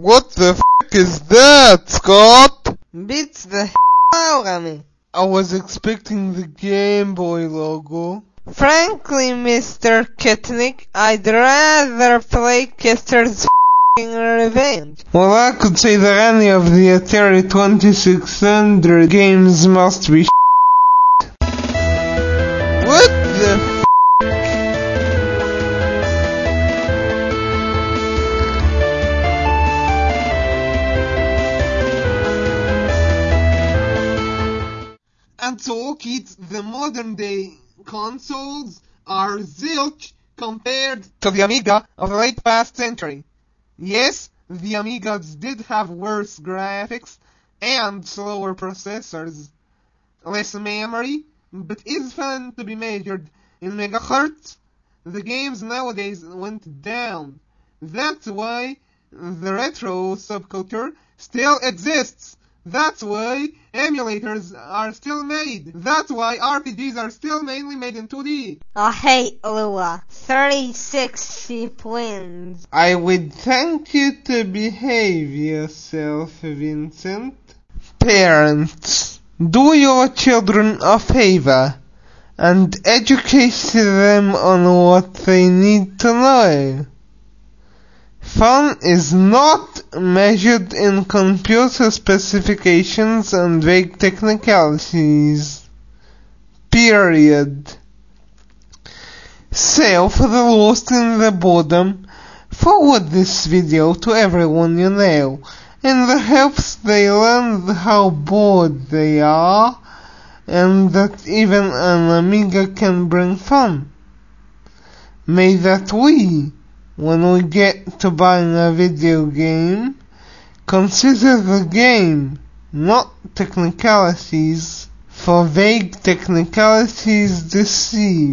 What the f is that, Scott? Beats the h out of me. I was expecting the Game Boy logo. Frankly, Mr. Kitnick, I'd rather play Custer's f***ing Revenge. Well, I could say that any of the Atari 2600 games must be And so, kids, the modern day consoles are zilch compared to the Amiga of the late past century. Yes, the Amigas did have worse graphics and slower processors, less memory, but is fun to be measured in megahertz. The games nowadays went down. That's why the retro subculture still exists. That's why emulators are still made. That's why RPGs are still mainly made in 2D. I hate Lua. 36 sheep wins. I would thank you to behave yourself, Vincent. Parents, do your children a favor and educate them on what they need to know. Fun is not measured in computer specifications and vague technicalities. Period. So, for the lost in the boredom, forward this video to everyone you know, in the hopes they learn how bored they are, and that even an Amiga can bring fun. May that we, when we get to buying a video game, consider the game, not technicalities, for vague technicalities deceive.